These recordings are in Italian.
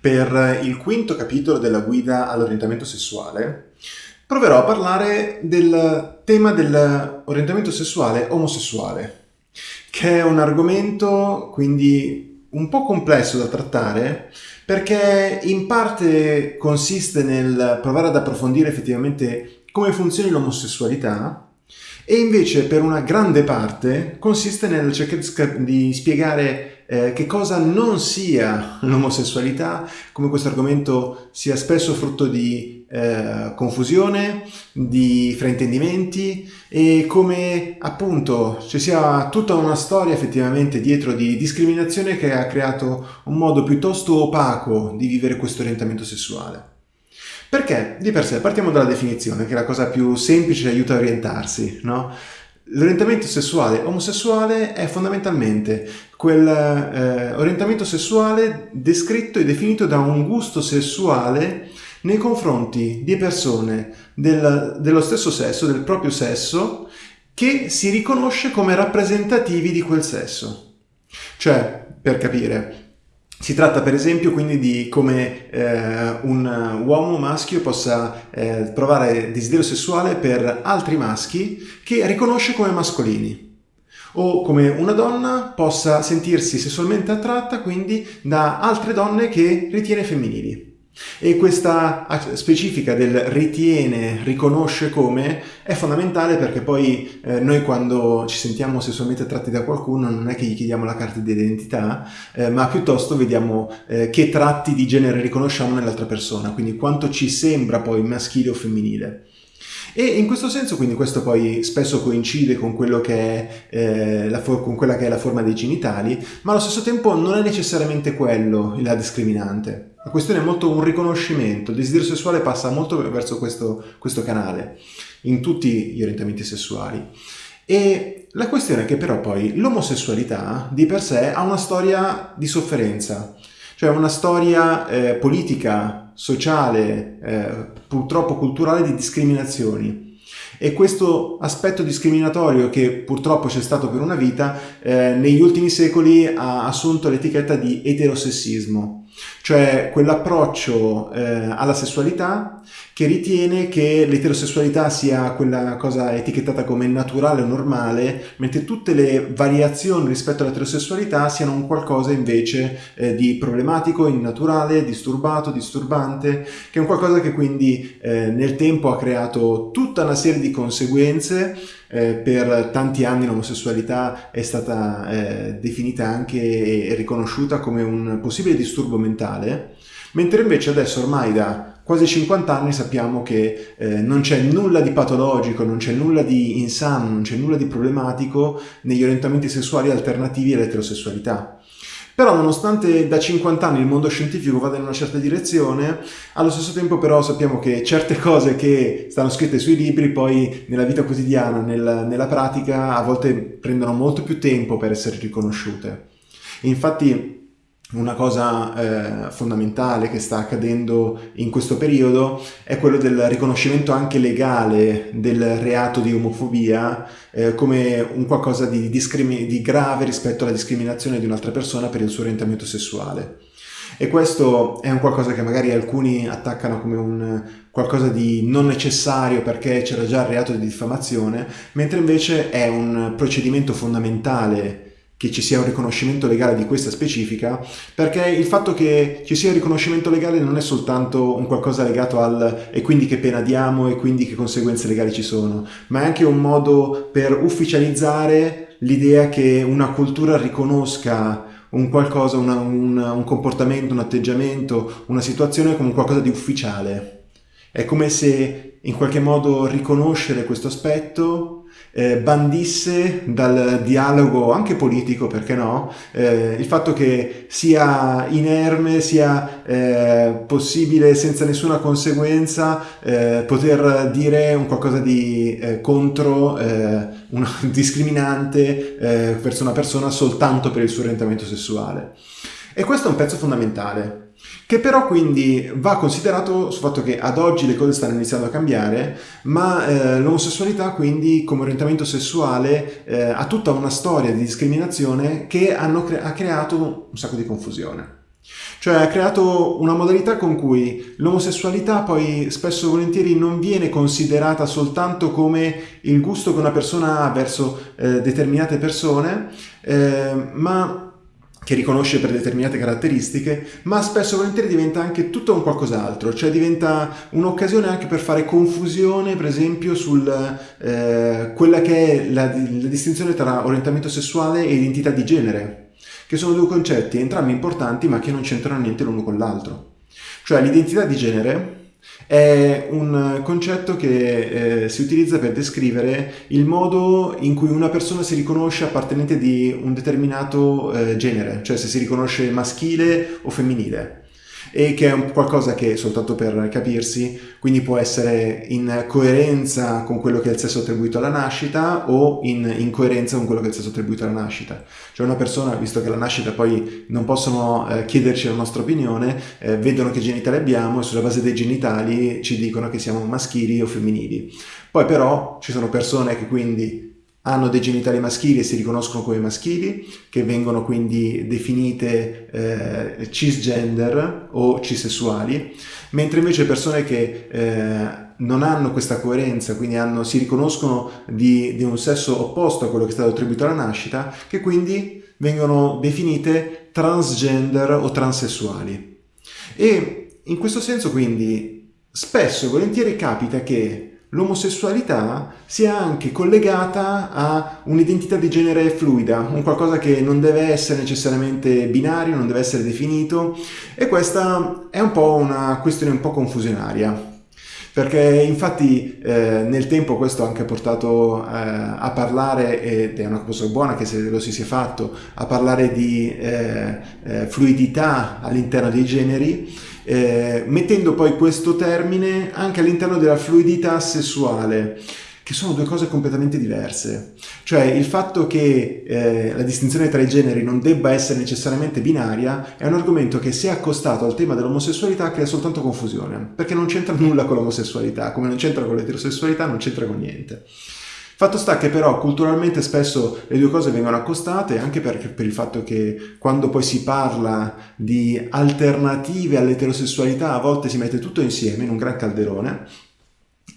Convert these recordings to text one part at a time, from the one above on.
Per il quinto capitolo della guida all'orientamento sessuale proverò a parlare del tema dell'orientamento sessuale omosessuale, che è un argomento quindi un po' complesso da trattare perché in parte consiste nel provare ad approfondire effettivamente come funzioni l'omosessualità e invece per una grande parte consiste nel cercare di spiegare eh, che cosa non sia l'omosessualità, come questo argomento sia spesso frutto di eh, confusione, di fraintendimenti e come appunto ci sia tutta una storia effettivamente dietro di discriminazione che ha creato un modo piuttosto opaco di vivere questo orientamento sessuale. Perché? Di per sé, partiamo dalla definizione, che è la cosa più semplice e aiuta a orientarsi, no? L'orientamento sessuale omosessuale è fondamentalmente quel eh, sessuale descritto e definito da un gusto sessuale nei confronti di persone del, dello stesso sesso, del proprio sesso, che si riconosce come rappresentativi di quel sesso. Cioè, per capire, si tratta per esempio quindi di come eh, un uomo maschio possa eh, provare desiderio sessuale per altri maschi che riconosce come mascolini o come una donna possa sentirsi sessualmente attratta quindi da altre donne che ritiene femminili. E questa specifica del ritiene, riconosce come è fondamentale perché poi eh, noi quando ci sentiamo sessualmente attratti da qualcuno non è che gli chiediamo la carta di identità, eh, ma piuttosto vediamo eh, che tratti di genere riconosciamo nell'altra persona, quindi quanto ci sembra poi maschile o femminile. E in questo senso quindi questo poi spesso coincide con, è, eh, con quella che è la forma dei genitali, ma allo stesso tempo non è necessariamente quello la discriminante. La questione è molto un riconoscimento, il desiderio sessuale passa molto verso questo, questo canale, in tutti gli orientamenti sessuali. E la questione è che però poi l'omosessualità di per sé ha una storia di sofferenza, cioè una storia eh, politica, sociale, eh, purtroppo culturale di discriminazioni. E questo aspetto discriminatorio che purtroppo c'è stato per una vita, eh, negli ultimi secoli ha assunto l'etichetta di eterosessismo, cioè quell'approccio eh, alla sessualità che ritiene che l'eterosessualità sia quella cosa etichettata come naturale o normale, mentre tutte le variazioni rispetto all'eterosessualità siano un qualcosa invece eh, di problematico, innaturale, disturbato, disturbante, che è un qualcosa che quindi eh, nel tempo ha creato tutta una serie di conseguenze eh, per tanti anni l'omosessualità è stata eh, definita anche e riconosciuta come un possibile disturbo mentale, mentre invece adesso ormai da quasi 50 anni sappiamo che eh, non c'è nulla di patologico, non c'è nulla di insano, non c'è nulla di problematico negli orientamenti sessuali alternativi all'eterosessualità. Però nonostante da 50 anni il mondo scientifico vada in una certa direzione, allo stesso tempo però sappiamo che certe cose che stanno scritte sui libri poi nella vita quotidiana, nel, nella pratica, a volte prendono molto più tempo per essere riconosciute. Infatti una cosa eh, fondamentale che sta accadendo in questo periodo è quello del riconoscimento anche legale del reato di omofobia eh, come un qualcosa di, di grave rispetto alla discriminazione di un'altra persona per il suo orientamento sessuale. E questo è un qualcosa che magari alcuni attaccano come un qualcosa di non necessario perché c'era già il reato di diffamazione, mentre invece è un procedimento fondamentale che ci sia un riconoscimento legale di questa specifica, perché il fatto che ci sia un riconoscimento legale non è soltanto un qualcosa legato al e quindi che pena diamo e quindi che conseguenze legali ci sono, ma è anche un modo per ufficializzare l'idea che una cultura riconosca un qualcosa, una, un, un comportamento, un atteggiamento, una situazione come qualcosa di ufficiale. È come se in qualche modo riconoscere questo aspetto eh, bandisse dal dialogo anche politico, perché no, eh, il fatto che sia inerme, sia eh, possibile senza nessuna conseguenza eh, poter dire un qualcosa di eh, contro, eh, una, discriminante verso una persona soltanto per il suo orientamento sessuale. E questo è un pezzo fondamentale, che però quindi va considerato sul fatto che ad oggi le cose stanno iniziando a cambiare, ma eh, l'omosessualità quindi come orientamento sessuale eh, ha tutta una storia di discriminazione che cre ha creato un sacco di confusione. Cioè ha creato una modalità con cui l'omosessualità poi spesso e volentieri non viene considerata soltanto come il gusto che una persona ha verso eh, determinate persone, eh, ma che riconosce per determinate caratteristiche, ma spesso e volentieri diventa anche tutto un qualcos'altro, cioè diventa un'occasione anche per fare confusione, per esempio, su eh, quella che è la, la distinzione tra orientamento sessuale e identità di genere, che sono due concetti entrambi importanti ma che non c'entrano niente l'uno con l'altro. Cioè l'identità di genere è un concetto che eh, si utilizza per descrivere il modo in cui una persona si riconosce appartenente di un determinato eh, genere, cioè se si riconosce maschile o femminile e che è un qualcosa che, soltanto per capirsi, quindi può essere in coerenza con quello che è il sesso attribuito alla nascita o in incoerenza con quello che è il sesso attribuito alla nascita. Cioè una persona, visto che alla nascita poi non possono eh, chiederci la nostra opinione, eh, vedono che genitali abbiamo e sulla base dei genitali ci dicono che siamo maschili o femminili. Poi però ci sono persone che quindi hanno dei genitali maschili e si riconoscono come maschili, che vengono quindi definite eh, cisgender o cisessuali, mentre invece persone che eh, non hanno questa coerenza, quindi hanno, si riconoscono di, di, un sesso opposto a quello che è stato attribuito alla nascita, che quindi vengono definite transgender o transessuali. E in questo senso quindi spesso e volentieri capita che l'omosessualità sia anche collegata a un'identità di genere fluida, un qualcosa che non deve essere necessariamente binario, non deve essere definito e questa è un po' una questione un po' confusionaria. Perché infatti eh, nel tempo questo ha anche portato eh, a parlare, ed è una cosa buona che se lo si sia fatto, a parlare di eh, eh fluidità all'interno dei generi, eh, mettendo poi questo termine anche all'interno della fluidità sessuale che sono due cose completamente diverse. Cioè il fatto che eh, la distinzione tra i generi non debba essere necessariamente binaria è un argomento che se accostato al tema dell'omosessualità crea soltanto confusione, perché non c'entra nulla con l'omosessualità, come non c'entra con l'eterosessualità, non c'entra con niente. Fatto sta che però culturalmente spesso le due cose vengono accostate anche perché, per il fatto che quando poi si parla di alternative all'eterosessualità a volte si mette tutto insieme in un gran calderone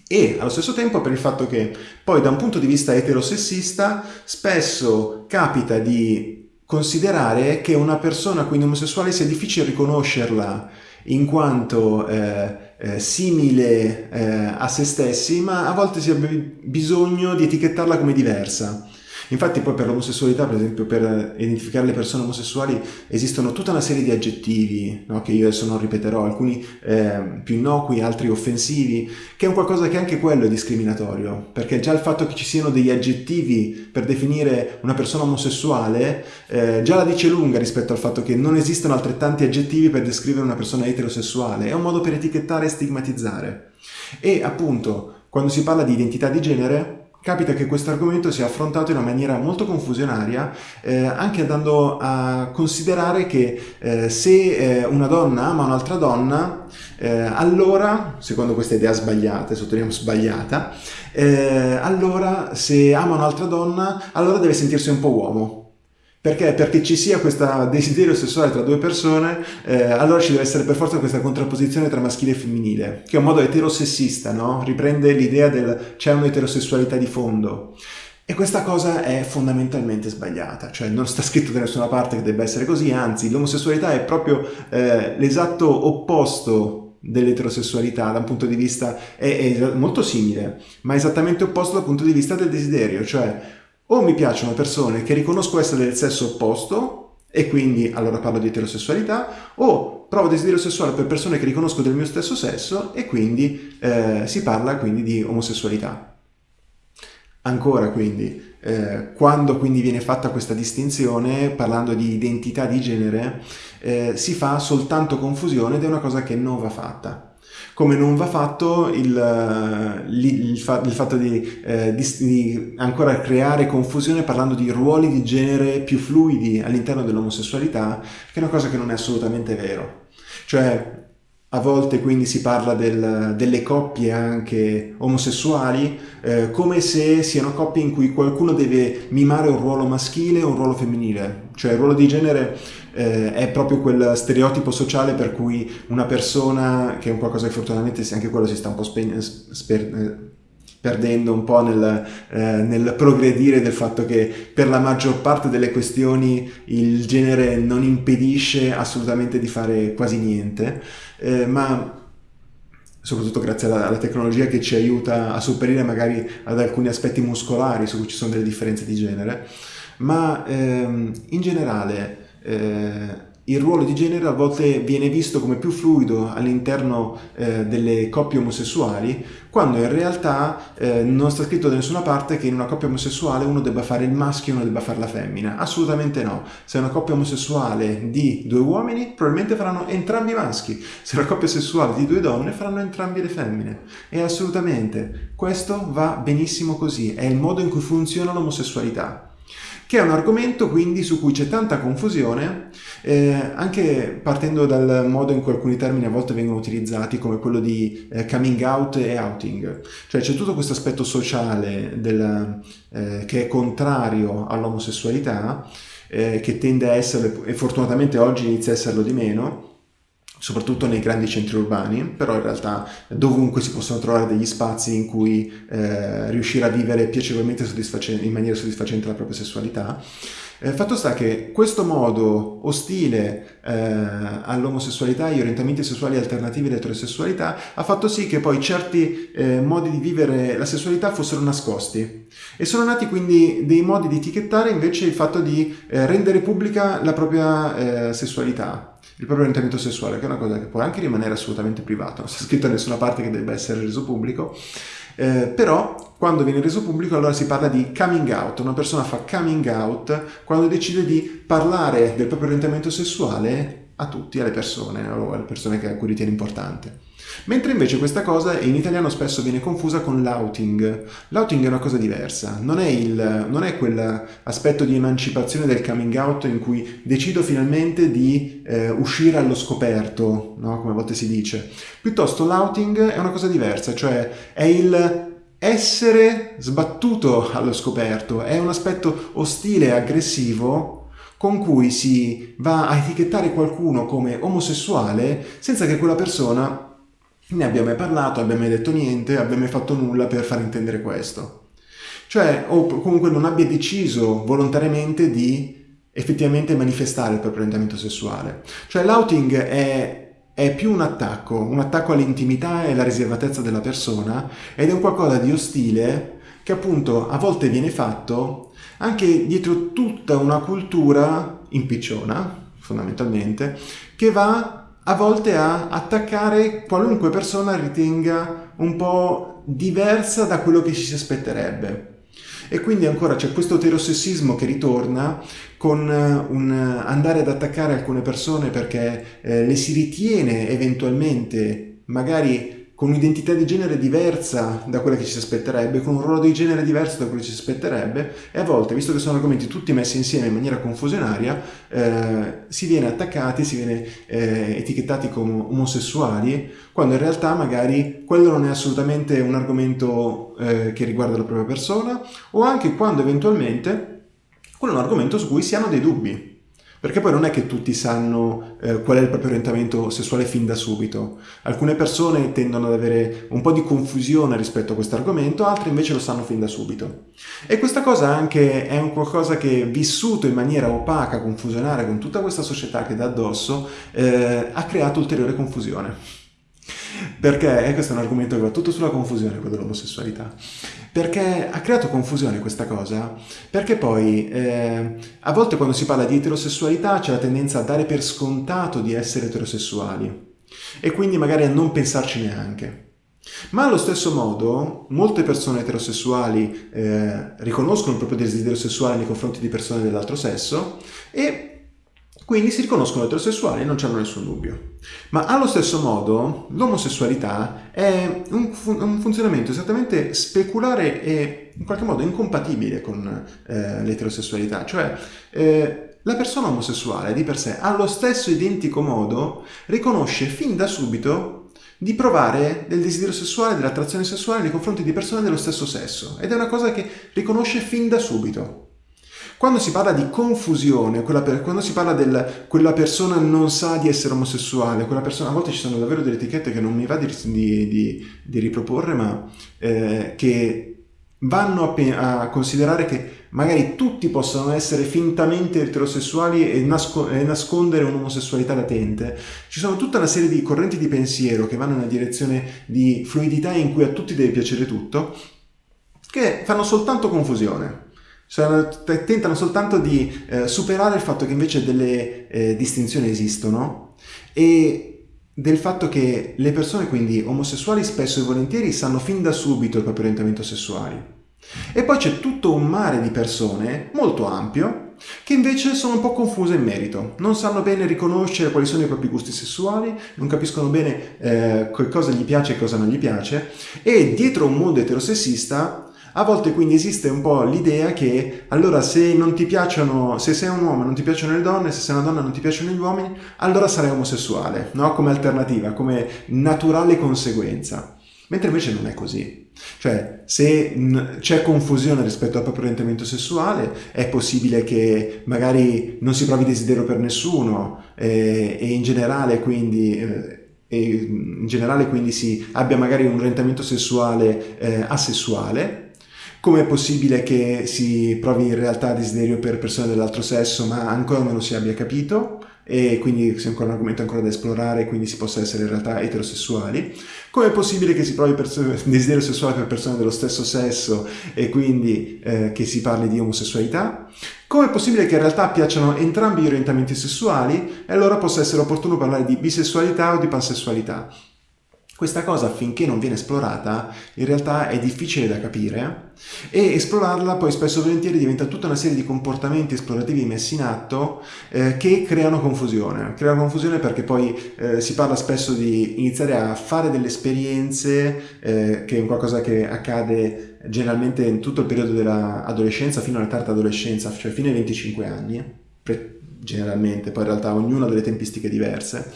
e allo stesso tempo per il fatto che poi da un punto di vista eterosessista spesso capita di considerare che una persona quindi omosessuale sia difficile riconoscerla in quanto eh, eh, simile eh, a se stessi, ma a volte si ha bisogno di etichettarla come diversa. Infatti poi per l'omosessualità, per esempio, per identificare le persone omosessuali esistono tutta una serie di aggettivi, no? che io adesso non ripeterò, alcuni eh, più innocui, altri offensivi, che è un qualcosa che anche quello è discriminatorio, perché già il fatto che ci siano degli aggettivi per definire una persona omosessuale eh, già la dice lunga rispetto al fatto che non esistono altrettanti aggettivi per descrivere una persona eterosessuale, è un modo per etichettare e stigmatizzare. E appunto, quando si parla di identità di genere, capita che questo argomento sia affrontato in una maniera molto confusionaria, eh, anche andando a considerare che eh, se eh, una donna ama un'altra donna, eh, allora, secondo questa idea sbagliata, sottolineiamo sbagliata, eh, allora se ama un'altra donna, allora deve sentirsi un po' uomo, perché? Perché ci sia questo desiderio sessuale tra due persone, eh, allora ci deve essere per forza questa contrapposizione tra maschile e femminile, che è un modo eterosessista, no? Riprende l'idea del c'è un'eterosessualità di fondo. E questa cosa è fondamentalmente sbagliata, cioè non sta scritto da nessuna parte che debba essere così, anzi l'omosessualità è proprio eh, l'esatto opposto dell'eterosessualità da un punto di vista, è, è molto simile, ma esattamente opposto dal punto di vista del desiderio, cioè o mi piacciono persone che riconosco essere del sesso opposto, e quindi allora parlo di eterosessualità, o provo desiderio sessuale per persone che riconosco del mio stesso sesso e quindi eh, si parla quindi di omosessualità. Ancora quindi, eh, quando quindi viene fatta questa distinzione, parlando di identità di genere, eh, si fa soltanto confusione ed è una cosa che non va fatta come non va fatto il, eh, il, il, fa, il fatto di, eh, di, di, ancora creare confusione parlando di ruoli di genere più fluidi all'interno dell'omosessualità, che è una cosa che non è assolutamente vero. Cioè, a volte quindi si parla del, delle coppie anche omosessuali eh, come se siano coppie in cui qualcuno deve mimare un ruolo maschile o un ruolo femminile, cioè il ruolo di genere eh, è proprio quel stereotipo sociale per cui una persona, che è un qualcosa che fortunatamente anche quello si sta un po' sper, eh, perdendo un po' nel, eh, nel, progredire del fatto che per la maggior parte delle questioni il genere non impedisce assolutamente di fare quasi niente, eh, ma soprattutto grazie alla, alla, tecnologia che ci aiuta a sopperire magari ad alcuni aspetti muscolari su cui ci sono delle differenze di genere, ma ehm, in generale eh, il ruolo di genere a volte viene visto come più fluido all'interno eh, delle coppie omosessuali, quando in realtà eh, non sta scritto da nessuna parte che in una coppia omosessuale uno debba fare il maschio e uno debba fare la femmina. Assolutamente no. Se è una coppia omosessuale di due uomini, probabilmente faranno entrambi i maschi. Se è una coppia sessuale di due donne, faranno entrambi le femmine. E assolutamente, questo va benissimo così. È il modo in cui funziona l'omosessualità che è un argomento quindi su cui c'è tanta confusione, eh, anche partendo dal modo in cui alcuni termini a volte vengono utilizzati, come quello di eh, coming out e outing. Cioè c'è tutto questo aspetto sociale del, eh, che è contrario all'omosessualità, eh, che tende a essere, e fortunatamente oggi inizia a esserlo di meno, soprattutto nei grandi centri urbani, però in realtà dovunque si possono trovare degli spazi in cui eh, riuscire a vivere piacevolmente in maniera soddisfacente la propria sessualità. Eh, fatto sta che questo modo ostile eh, all'omosessualità agli orientamenti sessuali alternativi all'eterosessualità ha fatto sì che poi certi eh, modi di vivere la sessualità fossero nascosti e sono nati quindi dei modi di etichettare invece il fatto di eh, rendere pubblica la propria eh, sessualità il proprio orientamento sessuale, che è una cosa che può anche rimanere assolutamente privata, non sta scritto da nessuna parte che debba essere reso pubblico, eh, però quando viene reso pubblico allora si parla di coming out, una persona fa coming out quando decide di parlare del proprio orientamento sessuale a tutti, alle persone o alle persone a cui ritiene importante. Mentre invece questa cosa in italiano spesso viene confusa con l'outing. L'outing è una cosa diversa, non è, il, non è quell'aspetto di emancipazione del coming out in cui decido finalmente di eh, uscire allo scoperto, no? come a volte si dice. Piuttosto l'outing è una cosa diversa, cioè è il essere sbattuto allo scoperto, è un aspetto ostile e aggressivo con cui si va a etichettare qualcuno come omosessuale senza che quella persona ne abbia mai parlato, abbia mai detto niente, abbia mai fatto nulla per far intendere questo. Cioè, o comunque non abbia deciso volontariamente di effettivamente manifestare il proprio orientamento sessuale. Cioè l'outing è, è più un attacco, un attacco all'intimità e alla riservatezza della persona ed è un qualcosa di ostile che appunto a volte viene fatto anche dietro tutta una cultura impicciona, fondamentalmente, che va a volte a attaccare qualunque persona ritenga un po' diversa da quello che ci si aspetterebbe. E quindi ancora c'è questo eterosessismo che ritorna con eh, un andare ad attaccare alcune persone perché eh, le si ritiene eventualmente magari con un'identità di genere diversa da quella che ci si aspetterebbe, con un ruolo di genere diverso da quello che ci si aspetterebbe e a volte, visto che sono argomenti tutti messi insieme in maniera confusionaria, eh, si viene attaccati, si viene eh, etichettati come omosessuali, quando in realtà magari quello non è assolutamente un argomento eh, che riguarda la propria persona o anche quando eventualmente quello è un argomento su cui si hanno dei dubbi. Perché poi non è che tutti sanno eh, qual è il proprio orientamento sessuale fin da subito. Alcune persone tendono ad avere un po' di confusione rispetto a questo argomento, altre invece lo sanno fin da subito. E questa cosa anche è un qualcosa che vissuto in maniera opaca, confusionaria, con tutta questa società che dà addosso, eh, ha creato ulteriore confusione. Perché, e questo è un argomento che va tutto sulla confusione, quello dell'omosessualità, perché ha creato confusione questa cosa, perché poi eh, a volte quando si parla di eterosessualità c'è la tendenza a dare per scontato di essere eterosessuali e quindi magari a non pensarci neanche. Ma allo stesso modo, molte persone eterosessuali eh, riconoscono il proprio desiderio sessuale nei confronti di persone dell'altro sesso e quindi si riconoscono eterosessuali e non c'hanno nessun dubbio. Ma allo stesso modo l'omosessualità è un, fun un, funzionamento esattamente speculare e in qualche modo incompatibile con eh, l'eterosessualità. Cioè eh, la persona omosessuale di per sé, allo stesso identico modo, riconosce fin da subito di provare del desiderio sessuale, dell'attrazione sessuale nei confronti di persone dello stesso sesso. Ed è una cosa che riconosce fin da subito. Quando si parla di confusione, per, quando si parla del quella persona non sa di essere omosessuale, quella persona, a volte ci sono davvero delle etichette che non mi va di, di, di, di riproporre, ma eh, che vanno a, a, considerare che magari tutti possono essere fintamente eterosessuali e, nasco e, nascondere un'omosessualità latente. Ci sono tutta una serie di correnti di pensiero che vanno in una direzione di fluidità in cui a tutti deve piacere tutto, che fanno soltanto confusione. Cioè, tentano soltanto di eh, superare il fatto che invece delle eh, distinzioni esistono e del fatto che le persone quindi omosessuali spesso e volentieri sanno fin da subito il proprio orientamento sessuale. E poi c'è tutto un mare di persone molto ampio che invece sono un po' confuse in merito, non sanno bene riconoscere quali sono i propri gusti sessuali, non capiscono bene eh, cosa gli piace e cosa non gli piace e dietro un mondo eterosessista a volte quindi esiste un po' l'idea che allora se non ti piacciono, se sei un uomo non ti piacciono le donne, se sei una donna non ti piacciono gli uomini, allora sarai omosessuale, no? Come alternativa, come naturale conseguenza. Mentre invece non è così. Cioè, se c'è confusione rispetto al proprio orientamento sessuale, è possibile che magari non si provi desiderio per nessuno eh, e in generale quindi... Eh, in generale quindi si abbia magari un orientamento sessuale eh, asessuale, come è possibile che si provi in realtà desiderio per persone dell'altro sesso ma ancora non lo si abbia capito? e quindi sia ancora un argomento ancora da esplorare quindi si possa essere in realtà eterosessuali. Come è possibile che si provi desiderio sessuale per persone dello stesso sesso e quindi eh, che si parli di omosessualità? Come è possibile che in realtà piacciono entrambi gli orientamenti sessuali e allora possa essere opportuno parlare di bisessualità o di pansessualità? Questa cosa finché non viene esplorata in realtà è difficile da capire e esplorarla poi spesso e volentieri diventa tutta una serie di comportamenti esplorativi messi in atto eh, che creano confusione. Creano confusione perché poi eh, si parla spesso di iniziare a fare delle esperienze eh, che è qualcosa che accade generalmente in tutto il periodo dell'adolescenza fino alla tarda adolescenza, cioè fino ai 25 anni, generalmente, poi in realtà ognuno ha delle tempistiche diverse.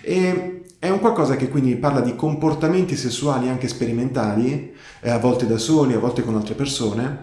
E è un qualcosa che quindi parla di comportamenti sessuali anche sperimentali, eh, a volte da soli, a volte con altre persone,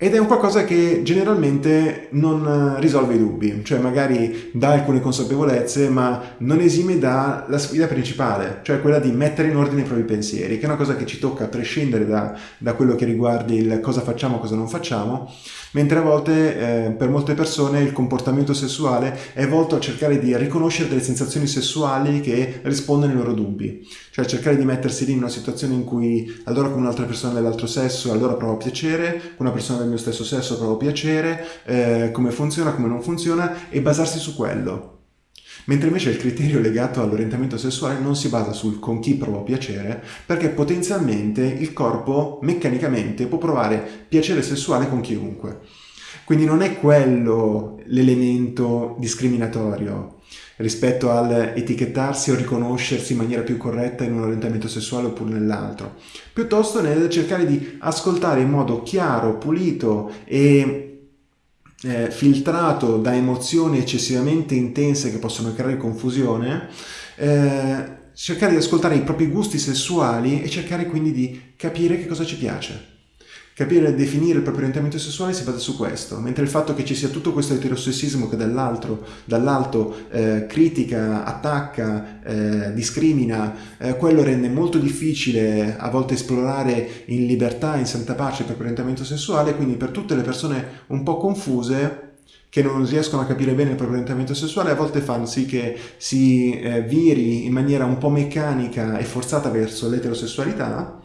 ed è un qualcosa che generalmente non eh, risolve i dubbi, cioè magari dà alcune consapevolezze ma non esime dalla sfida principale, cioè quella di mettere in ordine i propri pensieri, che è una cosa che ci tocca a prescindere da, da quello che riguarda il cosa facciamo, cosa non facciamo, mentre a volte eh, per molte persone il comportamento sessuale è volto a cercare di riconoscere delle sensazioni sessuali che rispondono ai loro dubbi, cioè cercare di mettersi lì in una situazione in cui allora con un'altra persona dell'altro sesso allora provo piacere, con una persona del del mio stesso sesso provo piacere, eh, come funziona, come non funziona e basarsi su quello. Mentre invece il criterio legato all'orientamento sessuale non si basa sul con chi provo piacere, perché potenzialmente il corpo meccanicamente può provare piacere sessuale con chiunque. Quindi non è quello l'elemento discriminatorio, rispetto all'etichettarsi o riconoscersi in maniera più corretta in un orientamento sessuale oppure nell'altro, piuttosto nel cercare di ascoltare in modo chiaro, pulito e eh, filtrato da emozioni eccessivamente intense che possono creare confusione, eh, cercare di ascoltare i propri gusti sessuali e cercare quindi di capire che cosa ci piace. Capire e definire il proprio orientamento sessuale si basa su questo, mentre il fatto che ci sia tutto questo eterosessismo che dall'alto dall eh, critica, attacca, eh, discrimina, eh, quello rende molto difficile a volte esplorare in libertà, in santa pace il proprio orientamento sessuale, quindi per tutte le persone un po' confuse che non riescono a capire bene il proprio orientamento sessuale a volte fanno sì che si eh, viri in maniera un po' meccanica e forzata verso l'eterosessualità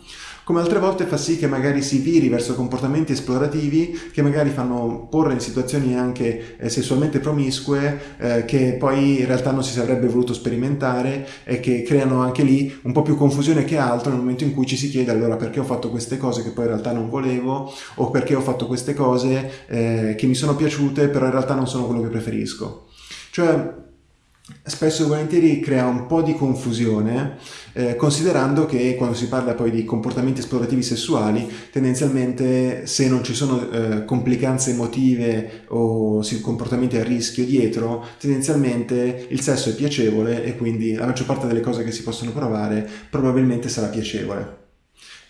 come altre volte fa sì che magari si viri verso comportamenti esplorativi che magari fanno porre in situazioni anche eh, sessualmente promiscue eh, che poi in realtà non si sarebbe voluto sperimentare e che creano anche lì un po' più confusione che altro nel momento in cui ci si chiede allora perché ho fatto queste cose che poi in realtà non volevo o perché ho fatto queste cose eh, che mi sono piaciute però in realtà non sono quello che preferisco. Cioè spesso e volentieri crea un po' di confusione, eh, considerando che quando si parla poi di comportamenti esplorativi sessuali, tendenzialmente se non ci sono eh, complicanze emotive o comportamenti a rischio dietro, tendenzialmente il sesso è piacevole e quindi la maggior parte delle cose che si possono provare probabilmente sarà piacevole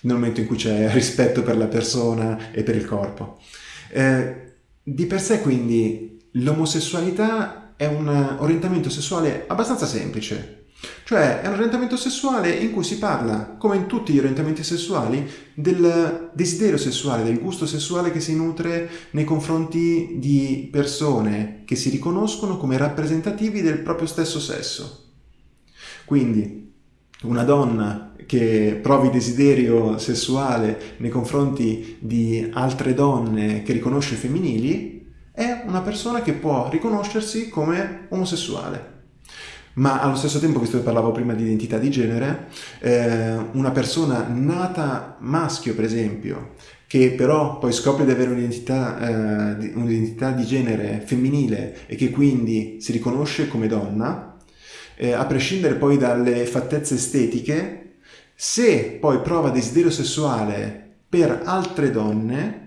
nel momento in cui c'è rispetto per la persona e per il corpo. Eh, di per sé quindi l'omosessualità è un orientamento sessuale abbastanza semplice. Cioè è un orientamento sessuale in cui si parla, come in tutti gli orientamenti sessuali, del desiderio sessuale, del gusto sessuale che si nutre nei confronti di persone che si riconoscono come rappresentativi del proprio stesso sesso. Quindi una donna che provi desiderio sessuale nei confronti di altre donne che riconosce femminili è una persona che può riconoscersi come omosessuale. Ma allo stesso tempo, visto che parlavo prima di identità di genere, eh, una persona nata maschio, per esempio, che però poi scopre di avere un'identità, eh, un'identità di genere femminile e che quindi si riconosce come donna, eh, a prescindere poi dalle fattezze estetiche, se poi prova desiderio sessuale per altre donne,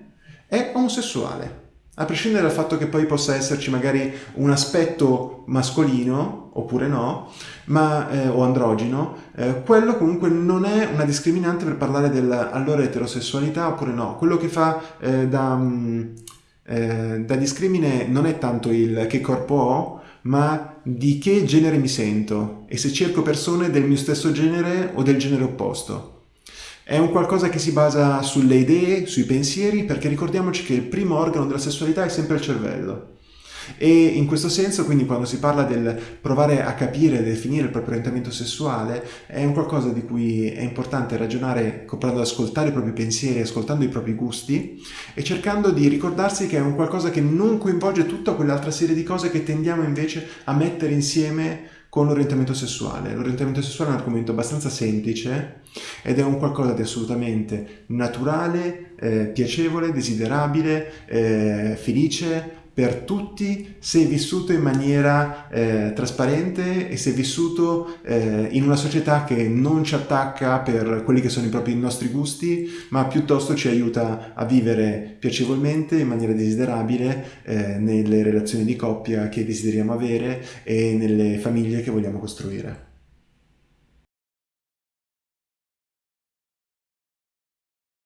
è omosessuale a prescindere dal fatto che poi possa esserci magari un aspetto mascolino, oppure no, ma, eh, o androgeno, eh, quello comunque non è una discriminante per parlare della allora eterosessualità oppure no. Quello che fa eh, da, mm, eh, da discrimine non è tanto il che corpo ho, ma di che genere mi sento e se cerco persone del mio stesso genere o del genere opposto. È un qualcosa che si basa sulle idee, sui pensieri, perché ricordiamoci che il primo organo della sessualità è sempre il cervello. E in questo senso, quindi, quando si parla del provare a capire e definire il proprio orientamento sessuale, è un qualcosa di cui è importante ragionare comprando ad ascoltare i propri pensieri, ascoltando i propri gusti e cercando di ricordarsi che è un qualcosa che non coinvolge tutta quell'altra serie di cose che tendiamo invece a mettere insieme con l'orientamento sessuale. L'orientamento sessuale è un argomento abbastanza semplice ed è un qualcosa di assolutamente naturale, eh, piacevole, desiderabile, eh, felice, per tutti se vissuto in maniera eh, trasparente e se vissuto eh, in una società che non ci attacca per quelli che sono i propri nostri gusti, ma piuttosto ci aiuta a vivere piacevolmente, in maniera desiderabile, eh, nelle relazioni di coppia che desideriamo avere e nelle famiglie che vogliamo costruire.